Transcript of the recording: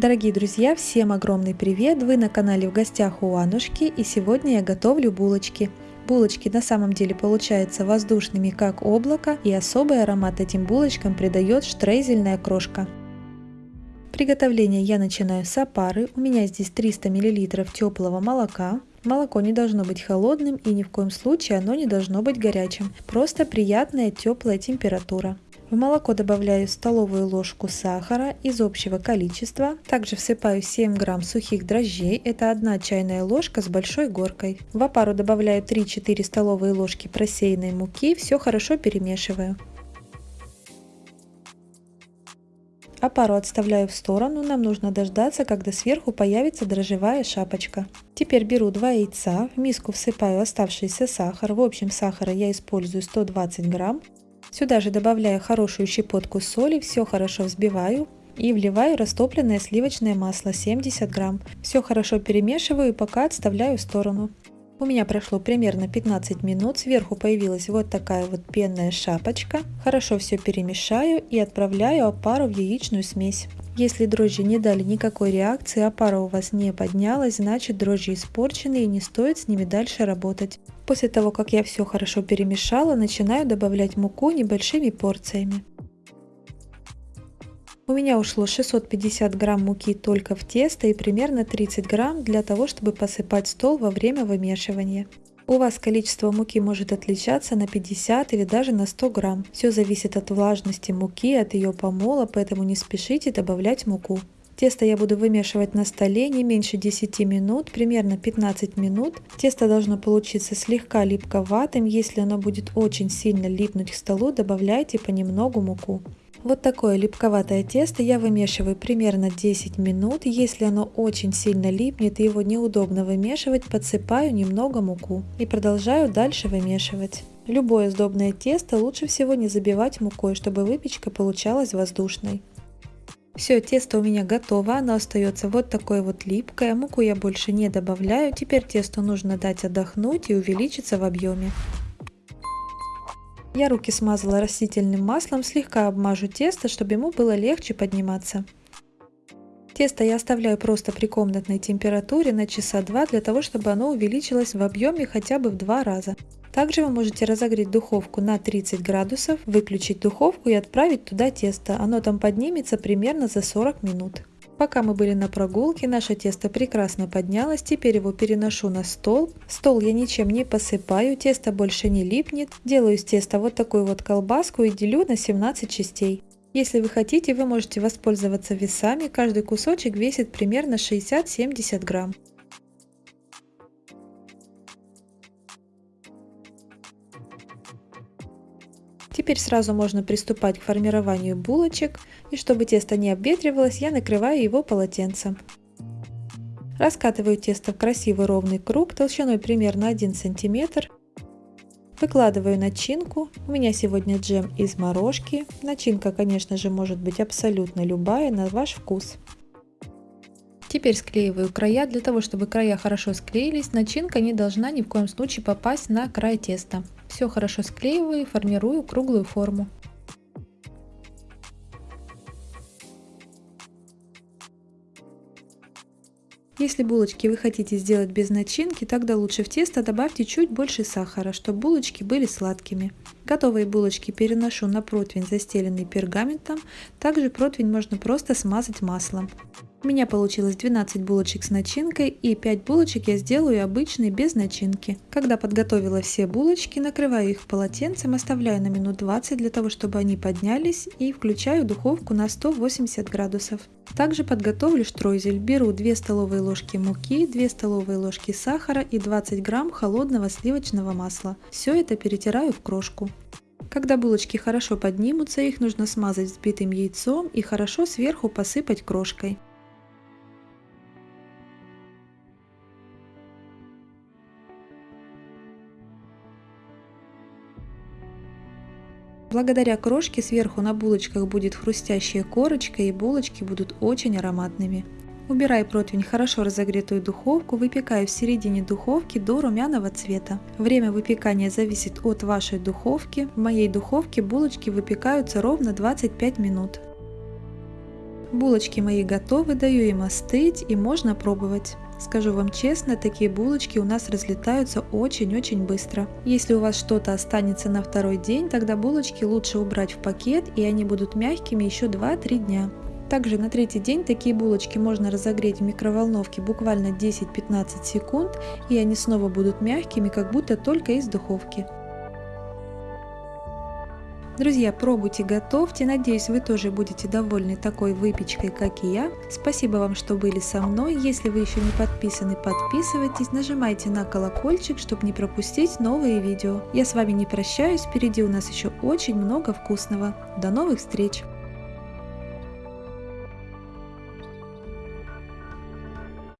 Дорогие друзья, всем огромный привет! Вы на канале в гостях у Анушки и сегодня я готовлю булочки. Булочки на самом деле получаются воздушными как облако и особый аромат этим булочкам придает штрейзельная крошка. Приготовление я начинаю с опары. У меня здесь 300 мл теплого молока. Молоко не должно быть холодным и ни в коем случае оно не должно быть горячим. Просто приятная теплая температура. В молоко добавляю столовую ложку сахара из общего количества. Также всыпаю 7 грамм сухих дрожжей, это 1 чайная ложка с большой горкой. В опару добавляю 3-4 столовые ложки просеянной муки, все хорошо перемешиваю. Опару отставляю в сторону, нам нужно дождаться, когда сверху появится дрожжевая шапочка. Теперь беру 2 яйца, в миску всыпаю оставшийся сахар, в общем сахара я использую 120 грамм. Сюда же добавляю хорошую щепотку соли, все хорошо взбиваю и вливаю растопленное сливочное масло 70 грамм. Все хорошо перемешиваю и пока отставляю в сторону. У меня прошло примерно 15 минут, сверху появилась вот такая вот пенная шапочка. Хорошо все перемешаю и отправляю опару в яичную смесь. Если дрожжи не дали никакой реакции, а пара у вас не поднялась, значит дрожжи испорчены и не стоит с ними дальше работать. После того, как я все хорошо перемешала, начинаю добавлять муку небольшими порциями. У меня ушло 650 грамм муки только в тесто и примерно 30 грамм для того, чтобы посыпать стол во время вымешивания. У вас количество муки может отличаться на 50 или даже на 100 грамм. Все зависит от влажности муки, от ее помола, поэтому не спешите добавлять муку. Тесто я буду вымешивать на столе не меньше 10 минут, примерно 15 минут. Тесто должно получиться слегка липковатым, если оно будет очень сильно липнуть к столу, добавляйте понемногу муку. Вот такое липковатое тесто я вымешиваю примерно 10 минут. Если оно очень сильно липнет и его неудобно вымешивать, подсыпаю немного муку и продолжаю дальше вымешивать. Любое сдобное тесто лучше всего не забивать мукой, чтобы выпечка получалась воздушной. Все, тесто у меня готово, оно остается вот такое вот липкое, муку я больше не добавляю, теперь тесту нужно дать отдохнуть и увеличиться в объеме. Я руки смазала растительным маслом, слегка обмажу тесто, чтобы ему было легче подниматься. Тесто я оставляю просто при комнатной температуре на часа два для того, чтобы оно увеличилось в объеме хотя бы в два раза. Также вы можете разогреть духовку на 30 градусов, выключить духовку и отправить туда тесто. Оно там поднимется примерно за 40 минут. Пока мы были на прогулке, наше тесто прекрасно поднялось, теперь его переношу на стол. Стол я ничем не посыпаю, тесто больше не липнет. Делаю из теста вот такую вот колбаску и делю на 17 частей. Если вы хотите, вы можете воспользоваться весами, каждый кусочек весит примерно 60-70 грамм. Теперь сразу можно приступать к формированию булочек, и чтобы тесто не обветривалось, я накрываю его полотенцем. Раскатываю тесто в красивый ровный круг толщиной примерно 1 см. Выкладываю начинку. У меня сегодня джем из морожки. Начинка, конечно же, может быть абсолютно любая, на ваш вкус. Теперь склеиваю края. Для того, чтобы края хорошо склеились, начинка не должна ни в коем случае попасть на край теста. Все хорошо склеиваю и формирую круглую форму. Если булочки вы хотите сделать без начинки, тогда лучше в тесто добавьте чуть больше сахара, чтобы булочки были сладкими. Готовые булочки переношу на противень, застеленный пергаментом. Также противень можно просто смазать маслом. У меня получилось 12 булочек с начинкой и 5 булочек я сделаю обычные без начинки. Когда подготовила все булочки, накрываю их полотенцем, оставляю на минут 20 для того, чтобы они поднялись и включаю духовку на 180 градусов. Также подготовлю штройзель. Беру 2 столовые ложки муки, 2 столовые ложки сахара и 20 грамм холодного сливочного масла. Все это перетираю в крошку. Когда булочки хорошо поднимутся, их нужно смазать взбитым яйцом и хорошо сверху посыпать крошкой. Благодаря крошке сверху на булочках будет хрустящая корочка и булочки будут очень ароматными. Убирай противень в хорошо разогретую духовку, выпекай в середине духовки до румяного цвета. Время выпекания зависит от вашей духовки. В моей духовке булочки выпекаются ровно 25 минут. Булочки мои готовы, даю им остыть и можно пробовать. Скажу вам честно, такие булочки у нас разлетаются очень-очень быстро. Если у вас что-то останется на второй день, тогда булочки лучше убрать в пакет и они будут мягкими еще 2-3 дня. Также на третий день такие булочки можно разогреть в микроволновке буквально 10-15 секунд и они снова будут мягкими, как будто только из духовки. Друзья, пробуйте, готовьте. Надеюсь, вы тоже будете довольны такой выпечкой, как и я. Спасибо вам, что были со мной. Если вы еще не подписаны, подписывайтесь. Нажимайте на колокольчик, чтобы не пропустить новые видео. Я с вами не прощаюсь. Впереди у нас еще очень много вкусного. До новых встреч!